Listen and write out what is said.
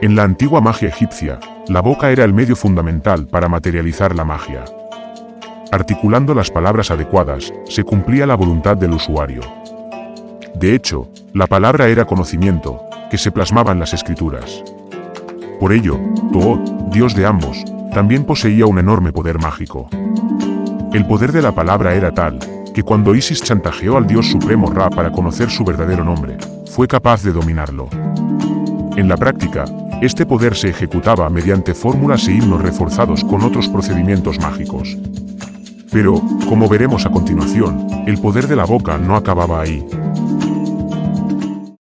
En la antigua magia egipcia, la boca era el medio fundamental para materializar la magia. Articulando las palabras adecuadas, se cumplía la voluntad del usuario. De hecho, la palabra era conocimiento, que se plasmaba en las escrituras. Por ello, Toot, dios de ambos, también poseía un enorme poder mágico. El poder de la palabra era tal, que cuando Isis chantajeó al dios supremo Ra para conocer su verdadero nombre, fue capaz de dominarlo. En la práctica, este poder se ejecutaba mediante fórmulas e himnos reforzados con otros procedimientos mágicos. Pero, como veremos a continuación, el poder de la boca no acababa ahí.